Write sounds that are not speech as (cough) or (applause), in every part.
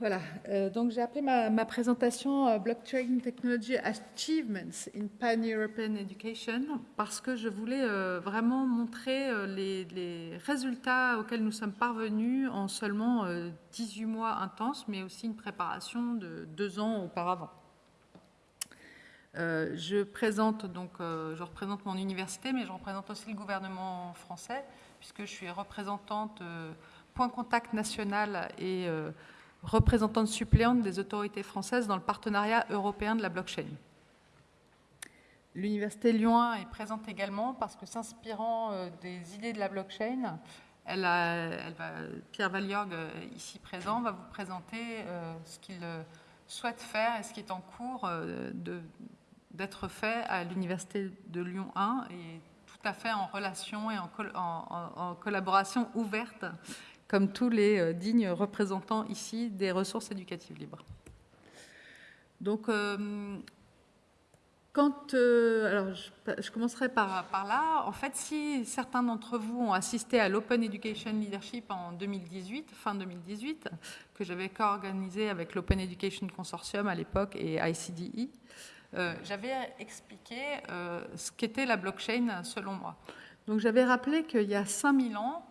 Voilà, euh, donc j'ai appelé ma, présentation euh, Blockchain Technology Achievements in Pan-European Education parce que je voulais euh, vraiment montrer les, les, résultats auxquels nous sommes parvenus en seulement 18 euh, mois intenses, mais aussi une préparation de deux ans auparavant. Je présente donc, je représente mon université, mais je représente aussi le gouvernement français puisque je suis représentante point contact national et représentante suppléante des autorités françaises dans le partenariat européen de la blockchain. L'Université Lyon 1 est présente également parce que s'inspirant euh, des idées de la blockchain, Pierre Valiorg, euh, ici présent, va vous présenter euh, ce qu'il souhaite faire et ce qui est en cours d'être fait à l'Université de Lyon 1 et tout à fait en relation et en collaboration ouverte comme tous les euh, dignes représentants ici des ressources éducatives libres. Donc, euh, quand, euh, alors je, commencerai par, là. En fait, si certains d'entre vous ont assisté à l'Open Education Leadership en 2018, fin 2018, que j'avais co-organisé avec l'Open Education Consortium à l'époque et ICDE, j'avais expliqué ce qu'était la blockchain selon moi. Donc j'avais rappelé qu'il y a 5000 ans,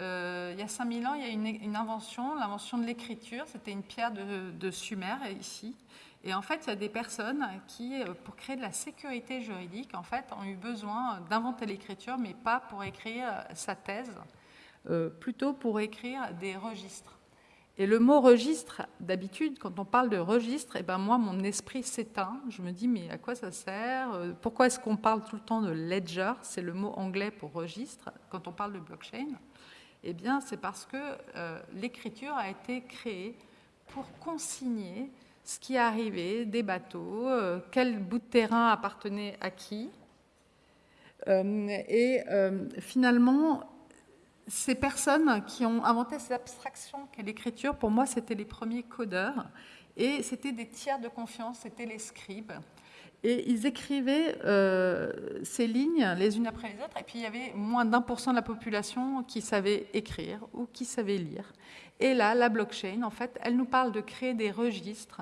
il y a 5000 ans, il y a une, une invention, l'invention de l'écriture. C'était une pierre de, Sumer, ici. Et en fait, il y a des personnes qui, euh, pour créer de la sécurité juridique, en fait, ont eu besoin d'inventer l'écriture, mais pas pour écrire sa thèse, euh, plutôt pour écrire des registres. Et le mot registre, d'habitude, quand on parle de registre, eh ben moi, mon esprit s'éteint. Je me dis, mais à quoi ça sert Pourquoi est-ce qu'on parle tout le temps de ledger? C'est le mot anglais pour registre quand on parle de blockchain. Eh bien, c'est parce que euh, l'écriture a été créée pour consigner ce qui arrivait des bateaux, euh, quel bout de terrain appartenait à qui. Euh, et finalement, ces personnes qui ont inventé cette abstraction qu'est l'écriture, pour moi, c'était les premiers codeurs. Et c'était des tiers de confiance, c'était les scribes. Et ils écrivaient euh, ces lignes les unes après les autres, et puis il y avait moins d'un pour cent de la population qui savait écrire ou qui savait lire. Et là, la blockchain, en fait, elle nous parle de créer des registres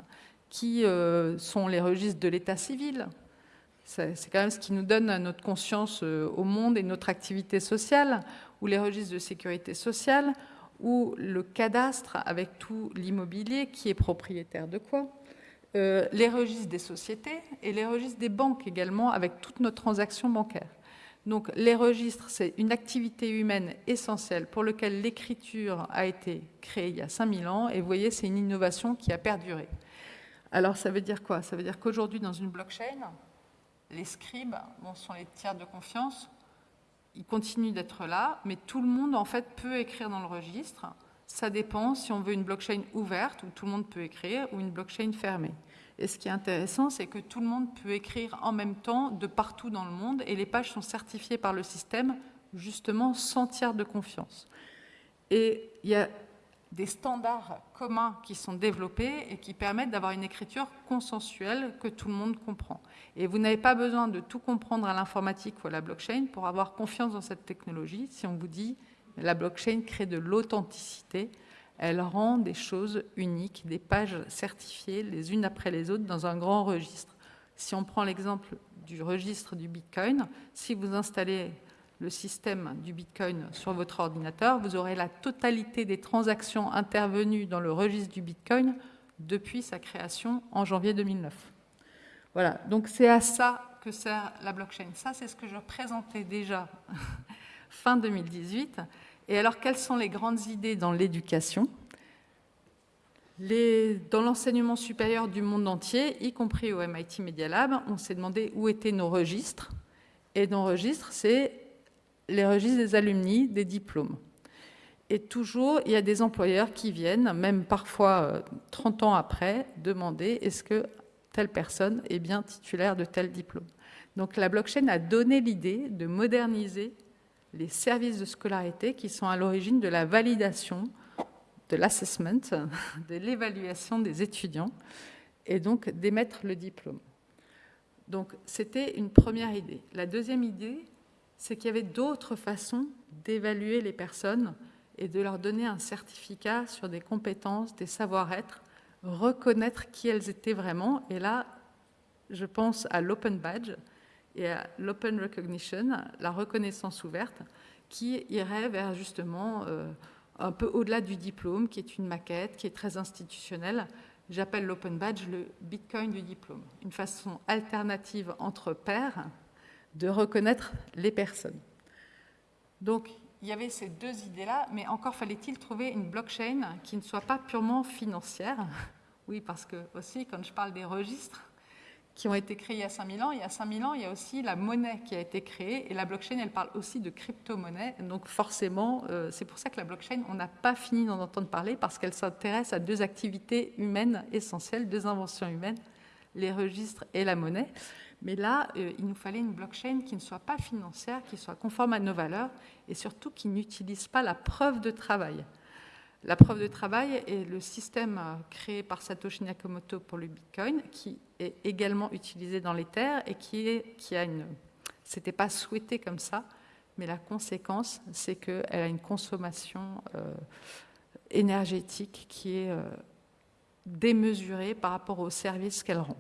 qui euh, sont les registres de l'état civil. C'est quand même ce qui nous donne notre conscience euh, au monde et notre activité sociale, ou les registres de sécurité sociale, ou le cadastre avec tout l'immobilier qui est propriétaire de quoi euh, les registres des sociétés et les registres des banques également, avec toutes nos transactions bancaires. Donc les registres, c'est une activité humaine essentielle pour laquelle l'écriture a été créée il y a 5000 ans, et vous voyez, c'est une innovation qui a perduré. Alors ça veut dire quoi? Ça veut dire qu'aujourd'hui, dans une blockchain, les scribes bon, sont les tiers de confiance, ils continuent d'être là, mais tout le monde en fait peut écrire dans le registre, ça dépend si on veut une blockchain ouverte, où tout le monde peut écrire, ou une blockchain fermée. Et ce qui est intéressant, c'est que tout le monde peut écrire en même temps de partout dans le monde, et les pages sont certifiées par le système, justement, sans tiers de confiance. Et il y a des standards communs qui sont développés et qui permettent d'avoir une écriture consensuelle que tout le monde comprend. Et vous n'avez pas besoin de tout comprendre à l'informatique ou à la blockchain pour avoir confiance dans cette technologie si on vous dit la blockchain crée de l'authenticité. Elle rend des choses uniques, des pages certifiées les unes après les autres dans un grand registre. Si on prend l'exemple du registre du Bitcoin, si vous installez le système du Bitcoin sur votre ordinateur, vous aurez la totalité des transactions intervenues dans le registre du Bitcoin depuis sa création en janvier 2009. Voilà, donc c'est à ça que sert la blockchain. Ça, c'est ce que je présentais déjà (laughs) fin 2018. Et alors, quelles sont les grandes idées dans l'éducation Dans l'enseignement supérieur du monde entier, y compris au MIT Media Lab, on s'est demandé où étaient nos registres. Et nos registres, c'est les registres des alumni, des diplômes. Et toujours, il y a des employeurs qui viennent, même parfois 30 euh, ans après, demander est-ce que telle personne est bien titulaire de tel diplôme. Donc la blockchain a donné l'idée de moderniser les services de scolarité qui sont à l'origine de la validation, de l'assessment, de l'évaluation des étudiants, et donc d'émettre le diplôme. Donc c'était une première idée. La deuxième idée, c'est qu'il y avait d'autres façons d'évaluer les personnes et de leur donner un certificat sur des compétences, des savoir-être, reconnaître qui elles étaient vraiment. Et là, je pense à l'Open Badge et à l'Open Recognition, la reconnaissance ouverte, qui irait vers justement euh, un peu au-delà du diplôme, qui est une maquette, qui est très institutionnelle. J'appelle l'Open Badge le Bitcoin du diplôme, une façon alternative entre pairs de reconnaître les personnes. Donc, il y avait ces deux idées-là, mais encore fallait-il trouver une blockchain qui ne soit pas purement financière. (laughs) Oui, parce que aussi, quand je parle des registres qui ont été créés il y a 5000 ans, il y a 5000 ans, il y a aussi la monnaie qui a été créée, et la blockchain, elle parle aussi de crypto-monnaie. Donc forcément, euh, c'est pour ça que la blockchain, on n'a pas fini d'en entendre parler, parce qu'elle s'intéresse à deux activités humaines essentielles, deux inventions humaines, les registres et la monnaie. Mais là, euh, il nous fallait une blockchain qui ne soit pas financière, qui soit conforme à nos valeurs et surtout qui n'utilise pas la preuve de travail. La preuve de travail est le système euh, créé par Satoshi Nakamoto pour le Bitcoin, qui est également utilisé dans l'Ether et qui, a une... C'était pas souhaité comme ça, mais la conséquence, c'est qu'elle a une consommation euh, énergétique qui est démesurée par rapport aux services qu'elle rend.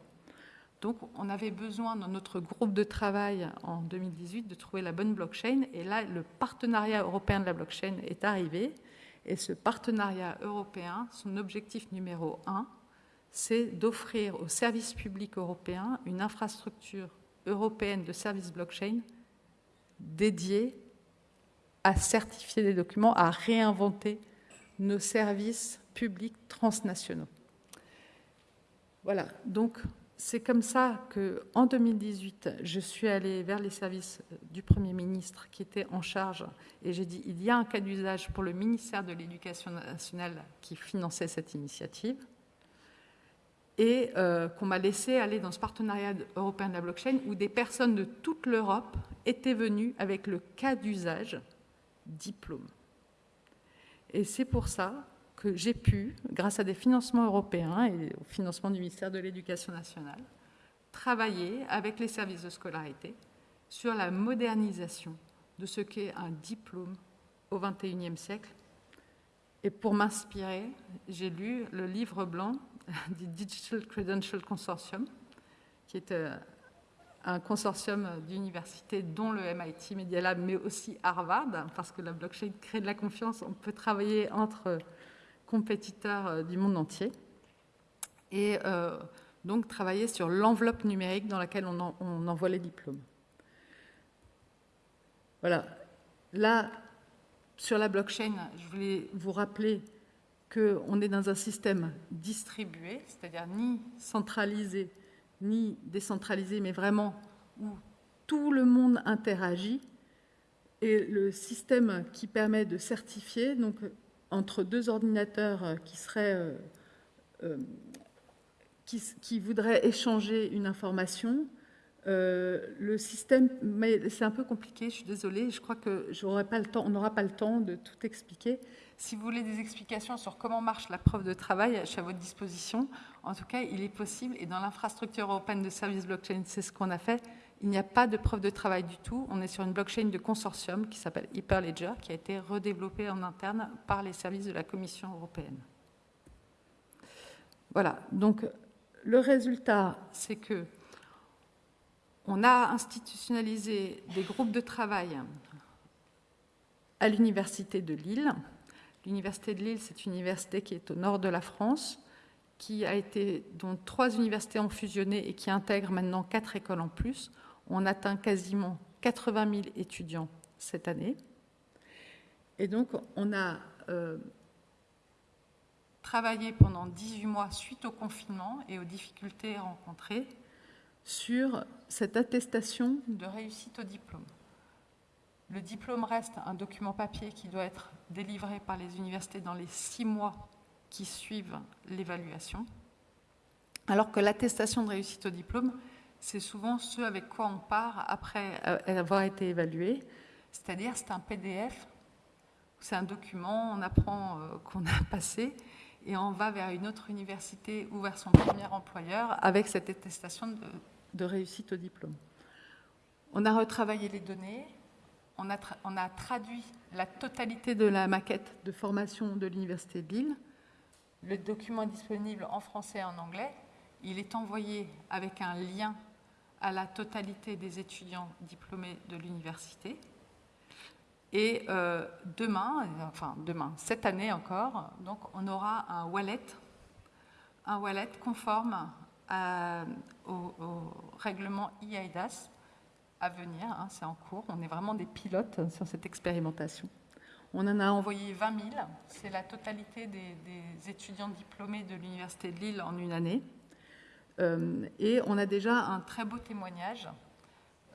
Donc, on avait besoin dans notre groupe de travail en 2018 de trouver la bonne blockchain. Et là, le partenariat européen de la blockchain est arrivé. Et ce partenariat européen, son objectif numéro un, c'est d'offrir aux services publics européens une infrastructure européenne de services blockchain dédiée à certifier des documents, à réinventer nos services publics transnationaux. Voilà, donc c'est comme ça qu'en 2018, je suis allée vers les services du Premier ministre qui était en charge et j'ai dit il y a un cas d'usage pour le ministère de l'Éducation nationale qui finançait cette initiative et euh, qu'on m'a laissé aller dans ce partenariat européen de la blockchain où des personnes de toute l'Europe étaient venues avec le cas d'usage diplôme. Et c'est pour ça que j'ai pu, grâce à des financements européens et au financement du ministère de l'Éducation nationale, travailler avec les services de scolarité sur la modernisation de ce qu'est un diplôme au XXIe siècle. Et pour m'inspirer, j'ai lu le livre blanc (laughs) du Digital Credential Consortium, qui est euh, un consortium d'universités dont le MIT Media Lab, mais aussi Harvard, parce que la blockchain crée de la confiance. On peut travailler entre compétiteurs euh, du monde entier. Et euh, donc travailler sur l'enveloppe numérique dans laquelle on, envoie les diplômes. Voilà. Là, sur la blockchain, je voulais vous rappeler qu'on est dans un système distribué, c'est-à-dire ni centralisé ni décentralisé, mais vraiment où tout le monde interagit. Et le système qui permet de certifier, donc entre deux ordinateurs euh, euh, euh, qui, voudraient échanger une information. le système, c'est un peu compliqué, je suis désolée, je crois que n'aura pas le temps de tout expliquer. Si vous voulez des explications sur comment marche la preuve de travail, je suis à votre disposition. En tout cas, il est possible, et dans l'infrastructure européenne de services blockchain, c'est ce qu'on a fait, il n'y a pas de preuve de travail du tout. On est sur une blockchain de consortium qui s'appelle Hyperledger, qui a été redéveloppée en interne par les services de la Commission européenne. Voilà, donc le résultat, c'est que on a institutionnalisé des groupes de travail à l'Université de Lille. L'Université de Lille, c'est une université qui est au nord de la France, qui a été, dont trois universités ont fusionné et qui intègre maintenant quatre écoles en plus. On atteint quasiment 80 000 étudiants cette année. Et donc, on a euh, travaillé pendant 18 mois suite au confinement et aux difficultés rencontrées sur cette attestation de réussite au diplôme. Le diplôme reste un document papier qui doit être délivré par les universités dans les six mois qui suivent l'évaluation, alors que l'attestation de réussite au diplôme, c'est souvent ce avec quoi on part après avoir été évalué. C'est-à-dire, c'est un PDF, c'est un document, on apprend euh, qu'on a (laughs) passé et on va vers une autre université ou vers son premier employeur avec cette attestation de, réussite au diplôme. On a retravaillé les données, on a, on a traduit la totalité de la maquette de formation de l'Université de Lille. Le document est disponible en français et en anglais. Il est envoyé avec un lien à la totalité des étudiants diplômés de l'université. Et euh, demain, enfin demain, cette année encore, donc on aura un wallet, un wallet conforme au, règlement IAIDAS à venir, hein, c'est en cours, on est vraiment des pilotes sur cette expérimentation. On en a envoyé 20 000, c'est la totalité des, étudiants diplômés de l'Université de Lille en une année. Euh, et on a déjà un très beau témoignage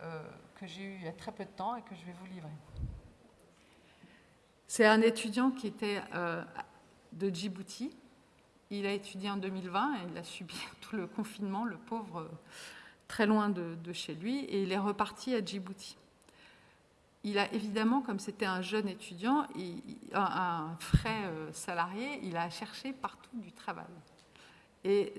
euh, que j'ai eu il y a très peu de temps et que je vais vous livrer. C'est un étudiant qui était euh, de Djibouti. Il a étudié en 2020 et il a subi (laughs) tout le confinement, le pauvre, très loin de, chez lui, et il est reparti à Djibouti. Il a évidemment, comme c'était un jeune étudiant, un, frais salarié, il a cherché partout du travail. Et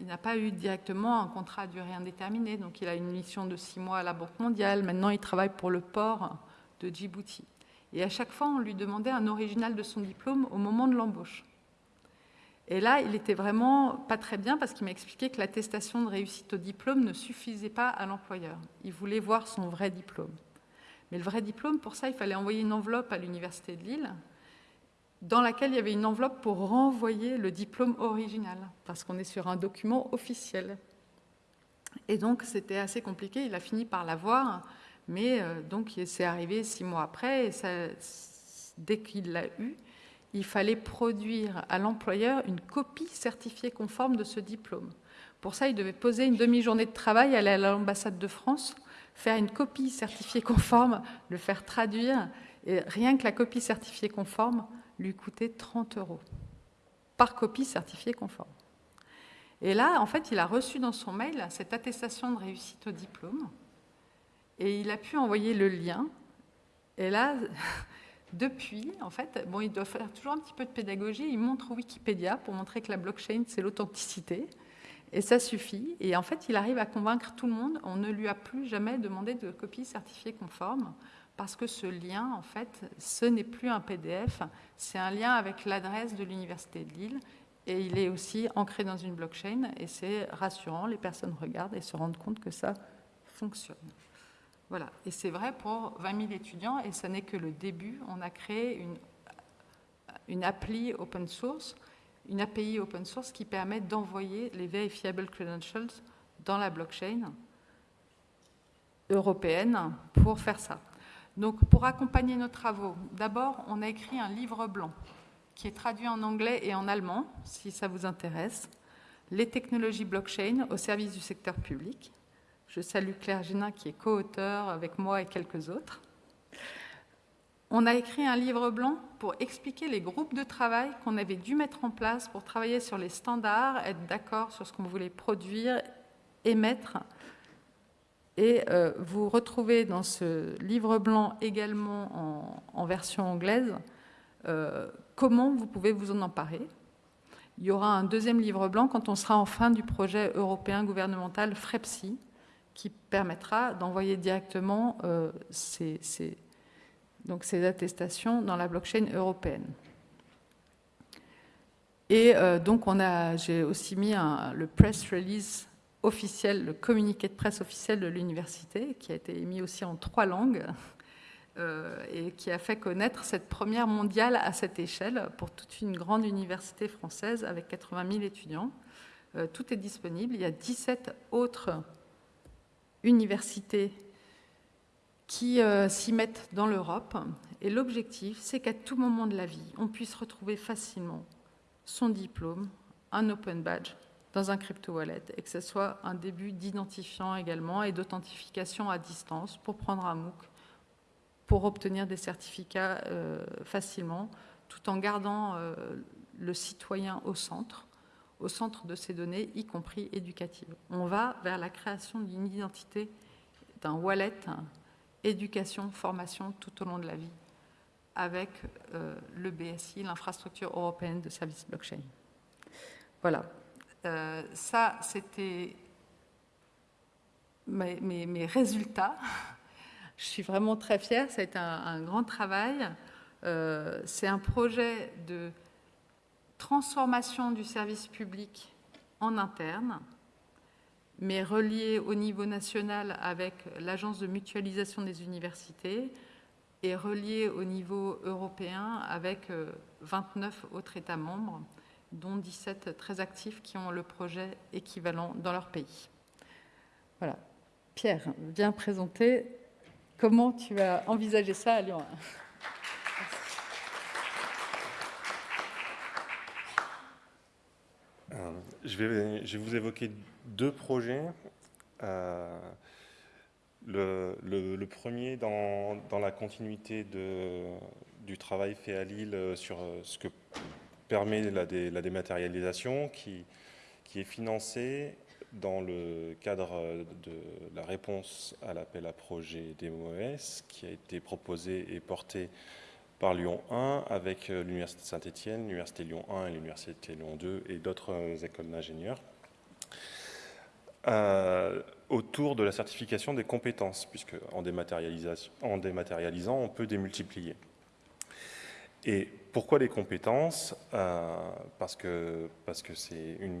il n'a pas eu directement un contrat à durée indéterminée, donc il a une mission de six mois à la Banque mondiale. Maintenant, il travaille pour le port de Djibouti. Et à chaque fois, on lui demandait un original de son diplôme au moment de l'embauche. Et là, il était vraiment pas très bien parce qu'il m'a expliqué que l'attestation de réussite au diplôme ne suffisait pas à l'employeur. Il voulait voir son vrai diplôme. Mais le vrai diplôme, pour ça, il fallait envoyer une enveloppe à l'Université de Lille dans laquelle il y avait une enveloppe pour renvoyer le diplôme original, parce qu'on est sur un document officiel. Et donc, c'était assez compliqué. Il a fini par l'avoir. Mais euh, donc, c'est arrivé six mois après, et dès qu'il l'a eu, il fallait produire à l'employeur une copie certifiée conforme de ce diplôme. Pour ça, il devait poser une demi-journée de travail, aller à l'ambassade de France, faire une copie certifiée conforme, le faire traduire, et rien que la copie certifiée conforme lui coûtait 30 euros par copie certifiée conforme. Et là, en fait, il a reçu dans son mail cette attestation de réussite au diplôme. Et il a pu envoyer le lien. Et là, (laughs) depuis, en fait, bon, il doit faire toujours un petit peu de pédagogie. Il montre Wikipédia pour montrer que la blockchain, c'est l'authenticité. Et ça suffit. Et en fait, il arrive à convaincre tout le monde. On ne lui a plus jamais demandé de copie certifiée conforme parce que ce lien, en fait, ce n'est plus un PDF, c'est un lien avec l'adresse de l'Université de Lille et il est aussi ancré dans une blockchain et c'est rassurant, les personnes regardent et se rendent compte que ça fonctionne. Voilà, et c'est vrai pour 20 000 étudiants, et ce n'est que le début. On a créé une, une appli open source, une API open source qui permet d'envoyer les verifiable credentials dans la blockchain européenne pour faire ça. Donc, pour accompagner nos travaux, d'abord, on a écrit un livre blanc qui est traduit en anglais et en allemand, si ça vous intéresse, les technologies blockchain au service du secteur public. Je salue Claire Génin qui est co-auteur avec moi et quelques autres. On a écrit un livre blanc pour expliquer les groupes de travail qu'on avait dû mettre en place pour travailler sur les standards, être d'accord sur ce qu'on voulait produire, émettre. Et euh, vous retrouvez dans ce livre blanc également en, version anglaise euh, comment vous pouvez vous en emparer. Il y aura un deuxième livre blanc quand on sera en fin du projet européen gouvernemental FREPSI, qui permettra d'envoyer directement euh, ces, donc ces attestations dans la blockchain européenne. Et donc, j'ai aussi mis le press release officiel, le communiqué de presse officiel de l'université, qui a été émis aussi en trois langues, euh, et qui a fait connaître cette première mondiale à cette échelle pour toute une grande université française avec 80 000 étudiants. tout est disponible. Il y a 17 autres universités qui euh, s'y mettent dans l'Europe. Et l'objectif, c'est qu'à tout moment de la vie, on puisse retrouver facilement son diplôme, un open badge dans un crypto-wallet et que ce soit un début d'identifiant également et d'authentification à distance pour prendre un MOOC, pour obtenir des certificats euh, facilement, tout en gardant euh, le citoyen au centre au centre de ces données, y compris éducatives. On va vers la création d'une identité, d'un wallet, éducation, formation tout au long de la vie, avec euh, le BSI, l'infrastructure européenne de services blockchain. Voilà. Euh, ça, c'était mes, résultats. je suis vraiment très fière, ça a été un, grand travail. Euh, c'est un projet de transformation du service public en interne, mais relié au niveau national avec l'Agence de mutualisation des universités et relié au niveau européen avec 29 euh, autres États membres, dont 17 très actifs qui ont le projet équivalent dans leur pays. Voilà. Pierre, viens présenter comment tu as envisagé ça à Lyon. Euh, je, vais, vous évoquer deux projets. Euh, le, premier dans, la continuité du travail fait à Lille sur ce que permet la, dématérialisation, qui, qui, est financé dans le cadre de la réponse à l'appel à projet des MOS, qui a été proposé et porté par Lyon 1 avec euh, l'Université de Saint-Étienne, l'Université Lyon 1 et l'Université Lyon 2 et d'autres euh, écoles d'ingénieurs. Euh, autour de la certification des compétences, puisque en, en dématérialisant, on peut démultiplier. Et pourquoi les compétences Parce que c'est parce une,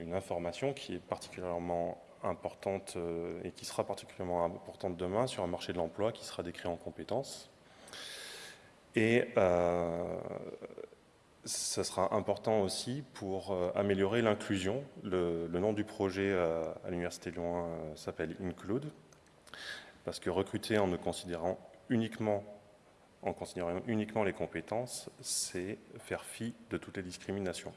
une, information qui est particulièrement importante et qui sera particulièrement importante demain sur un marché de l'emploi qui sera décrit en compétences. Et euh, ce sera important aussi pour euh, améliorer l'inclusion. Le, nom du projet euh, à l'Université Lyon s'appelle Include, parce que recruter en ne considérant uniquement en considérant uniquement les compétences, c'est faire fi de toutes les discriminations.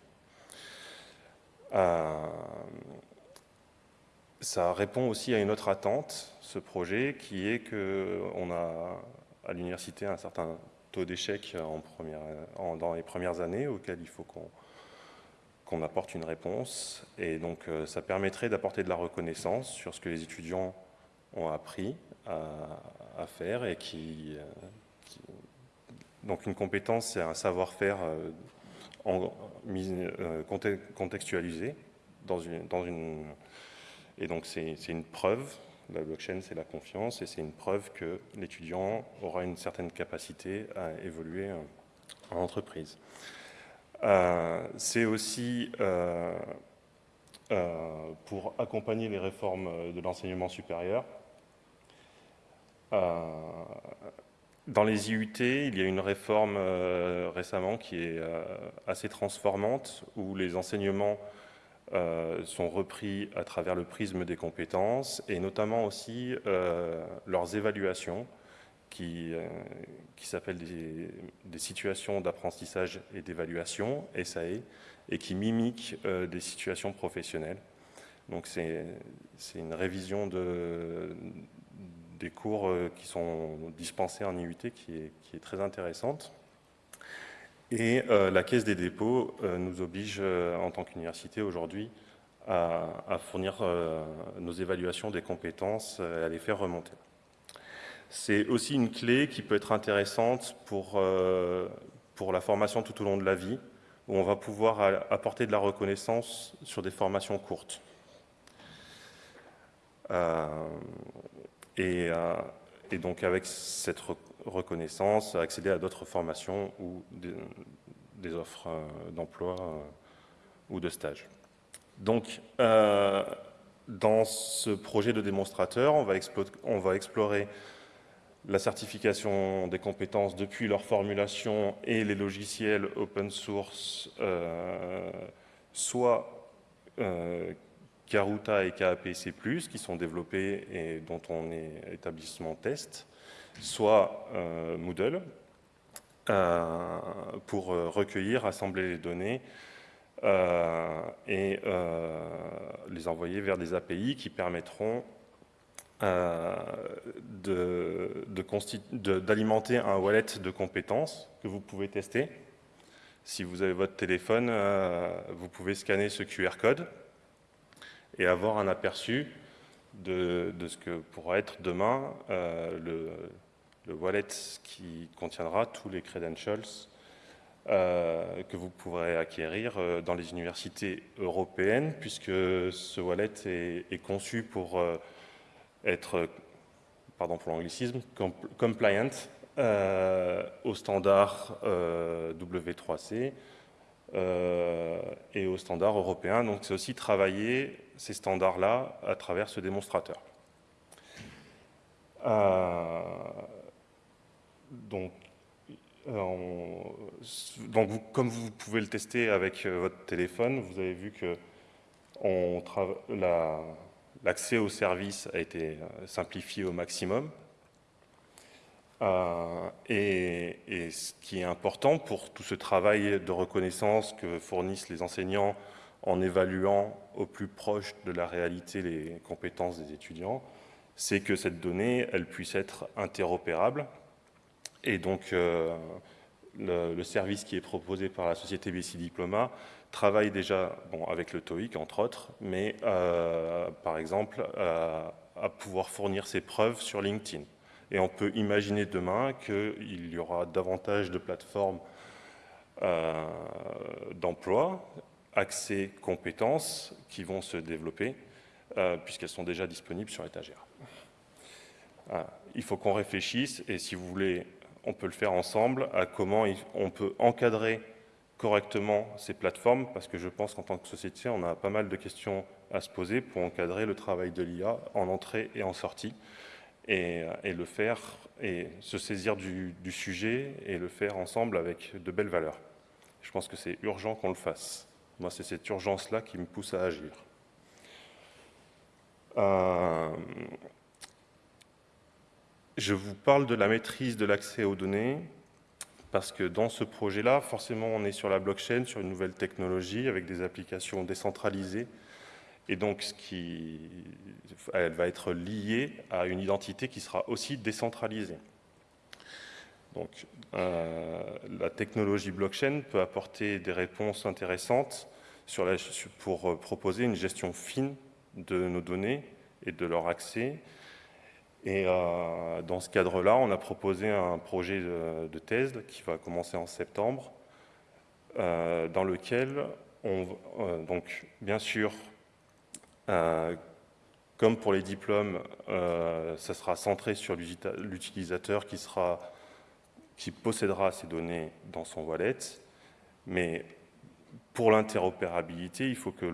ça répond aussi à une autre attente, ce projet, qui est qu'on a à l'université un certain d'échecs en dans les premières années auxquelles il faut qu'on apporte une réponse. Et donc, euh, ça permettrait d'apporter de la reconnaissance sur ce que les étudiants ont appris à, faire et qui, euh, Donc, une compétence, c'est un savoir-faire euh, contextualisé dans une, dans une... Et donc, c'est une preuve la blockchain, c'est la confiance et c'est une preuve que l'étudiant aura une certaine capacité à évoluer euh, en entreprise. Euh, c'est aussi euh, pour accompagner les réformes de l'enseignement supérieur. Dans les IUT, il y a une réforme récemment qui est assez transformante, où les enseignements euh, sont repris à travers le prisme des compétences et notamment aussi euh, leurs évaluations qui, euh, qui s'appellent des, situations d'apprentissage et d'évaluation, SAE, et qui mimiquent des situations professionnelles. Donc c'est une révision de, des cours qui sont dispensés en IUT qui est, très intéressante. Et euh, la Caisse des dépôts euh, nous oblige, euh, en tant qu'université aujourd'hui, à, fournir nos évaluations des compétences et à les faire remonter. C'est aussi une clé qui peut être intéressante pour, pour la formation tout au long de la vie, où on va pouvoir apporter de la reconnaissance sur des formations courtes. Et, et, donc avec cette reconnaissance, accéder à d'autres formations ou des, offres euh, d'emploi euh, ou de stage. Donc, euh, dans ce projet de démonstrateur, on va, explorer la certification des compétences depuis leur formulation et les logiciels open source, soit Karuta et KAPC+, qui sont développés et dont on est établissement test, soit euh, Moodle, euh, pour euh, recueillir, assembler les données et les envoyer vers des API qui permettront d'alimenter un wallet de compétences que vous pouvez tester. Si vous avez votre téléphone, vous pouvez scanner ce QR code et avoir un aperçu de, ce que pourra être demain le, le wallet qui contiendra tous les credentials euh, que vous pourrez acquérir euh, dans les universités européennes, puisque ce wallet est, conçu pour euh, être pardon pour l'anglicisme, compliant au standard W3C et au standard européen. Donc c'est aussi travailler ces standards-là à travers ce démonstrateur. donc, donc comme vous pouvez le tester avec votre téléphone, vous avez vu que l'accès au service a été euh, simplifié au maximum. Euh, et, ce qui est important pour tout ce travail de reconnaissance que fournissent les enseignants en évaluant au plus proche de la réalité les compétences des étudiants, c'est que cette donnée, elle puisse être interopérable. Et donc, euh, le, service qui est proposé par la société BC Diploma travaille déjà avec le TOEIC, entre autres, mais euh, par exemple, à pouvoir fournir ses preuves sur LinkedIn. Et on peut imaginer demain qu'il y aura davantage de plateformes euh, d'emploi, accès, compétences qui vont se développer, puisqu'elles sont déjà disponibles sur étagère. il faut qu'on réfléchisse, et si vous voulez, on peut le faire ensemble, à comment on peut encadrer correctement ces plateformes, parce que je pense qu'en tant que société, on a pas mal de questions à se poser pour encadrer le travail de l'IA en entrée et en sortie, et, le faire, et se saisir du, sujet, et le faire ensemble avec de belles valeurs. Je pense que c'est urgent qu'on le fasse. Moi, c'est cette urgence-là qui me pousse à agir. Euh, je vous parle de la maîtrise de l'accès aux données, parce que dans ce projet-là, forcément, on est sur la blockchain, sur une nouvelle technologie, avec des applications décentralisées, et donc elle va être liée à une identité qui sera aussi décentralisée. Donc, euh, la technologie blockchain peut apporter des réponses intéressantes pour euh, proposer une gestion fine de nos données et de leur accès, et euh, dans ce cadre-là, on a proposé un projet de, thèse qui va commencer en septembre, dans lequel, on, donc, bien sûr, comme pour les diplômes, ça sera centré sur l'utilisateur qui, possédera ces données dans son wallet, mais pour l'interopérabilité, il faut que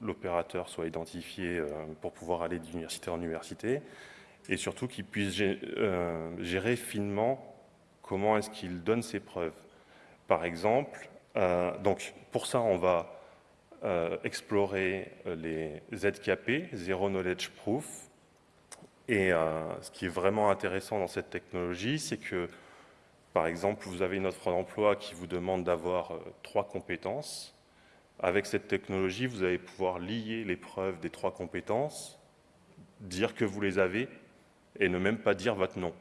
l'opérateur soit identifié pour pouvoir aller d'université en université et surtout qu'il puisse euh, gérer finement comment est-ce qu'il donne ses preuves. Par exemple, euh, donc pour ça, on va euh, explorer les ZKP, Zero Knowledge Proof. Et ce qui est vraiment intéressant dans cette technologie, c'est que, par exemple, vous avez une offre d'emploi qui vous demande d'avoir trois compétences. Avec cette technologie, vous allez pouvoir lier les preuves des trois compétences, dire que vous les avez et ne même pas dire votre nom.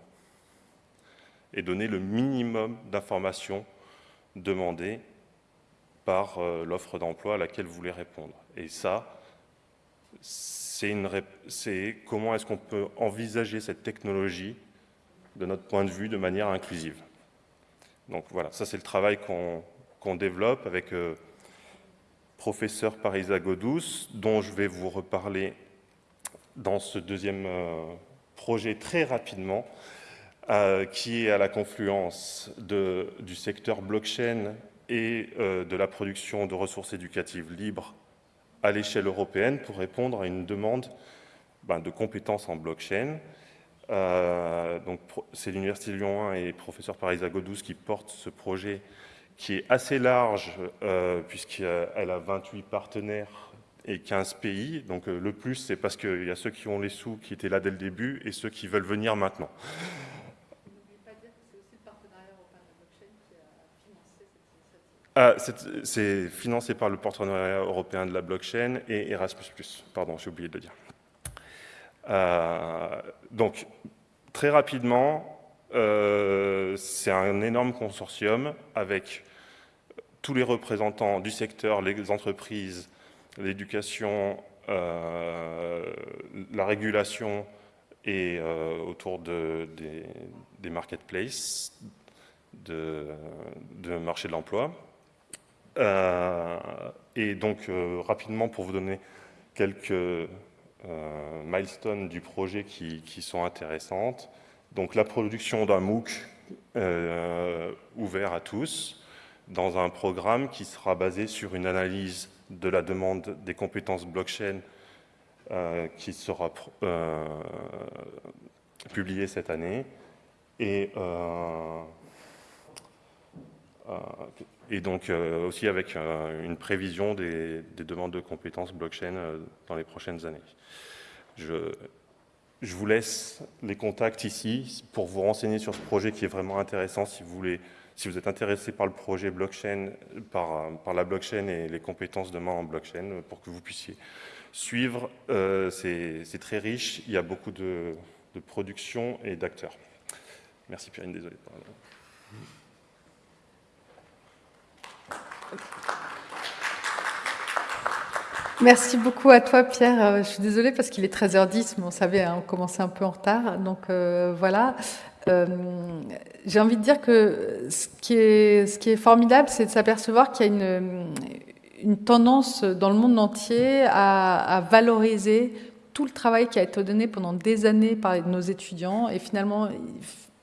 Et donner le minimum d'informations demandées par euh, l'offre d'emploi à laquelle vous voulez répondre. Et ça, c'est comment est-ce qu'on peut envisager cette technologie de notre point de vue de manière inclusive. Donc voilà, ça c'est le travail qu'on développe avec euh, professeur Parisa Godous, dont je vais vous reparler dans ce deuxième euh, projet très rapidement, euh, qui est à la confluence du secteur blockchain et euh, de la production de ressources éducatives libres à l'échelle européenne pour répondre à une demande ben, de compétences en blockchain. Euh, c'est l'Université de Lyon 1 et professeur Parisa Godous qui portent ce projet qui est assez large puisqu'elle a 28 partenaires et 15 pays. Donc euh, le plus, c'est parce qu'il y a ceux qui ont les sous qui étaient là dès le début et ceux qui veulent venir maintenant. C'est financé par le partenariat européen de la blockchain et Erasmus+. Pardon, j'ai oublié de le dire. Euh, donc, très rapidement, euh, c'est un énorme consortium avec tous les représentants du secteur, les entreprises, l'éducation, euh, la régulation et autour de, des, marketplaces, de marché de l'emploi. Euh, et donc, rapidement, pour vous donner quelques milestones du projet qui, sont intéressantes. Donc la production d'un MOOC ouvert à tous, dans un programme qui sera basé sur une analyse de la demande des compétences blockchain euh, qui sera euh, publiée cette année et, euh, et donc aussi avec une prévision des, des, demandes de compétences blockchain dans les prochaines années. Je, vous laisse les contacts ici pour vous renseigner sur ce projet qui est vraiment intéressant si vous êtes intéressé par le projet blockchain, par, la blockchain et les compétences demain en blockchain, pour que vous puissiez suivre, euh, c'est très riche, il y a beaucoup de, de production et d'acteurs. Merci Pierre, désolé. Merci beaucoup à toi, Pierre. Euh, je suis désolée parce qu'il est 13h10, mais on savait, hein, on commençait un peu en retard. Donc euh, voilà. Euh, j'ai envie de dire que ce qui est, formidable, c'est de s'apercevoir qu'il y a une, tendance dans le monde entier à, valoriser tout le travail qui a été donné pendant des années par nos étudiants. Et finalement,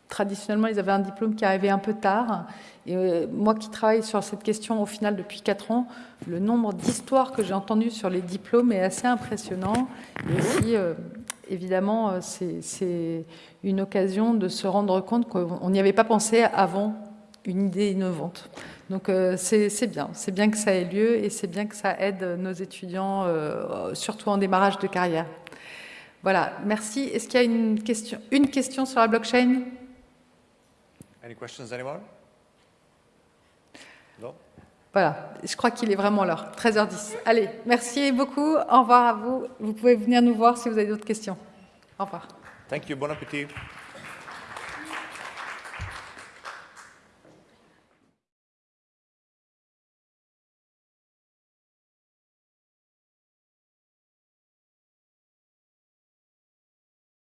traditionnellement, ils avaient un diplôme qui arrivait un peu tard. Et euh, moi qui travaille sur cette question au final depuis 4 ans, le nombre d'histoires que j'ai entendues sur les diplômes est assez impressionnant. Et aussi, euh, évidemment, euh, c'est une occasion de se rendre compte qu'on n'y avait pas pensé avant une idée innovante. Donc c'est bien, c'est bien que ça ait lieu et c'est bien que ça aide nos étudiants, surtout en démarrage de carrière. Voilà, merci. Est-ce qu'il y a une question sur la blockchain? Any questions, anyone? Non voilà, je crois qu'il est vraiment l'heure, 13h10. Allez, merci beaucoup, au revoir à vous. Vous pouvez venir nous voir si vous avez d'autres questions. Au revoir. Thank you, bon appétit.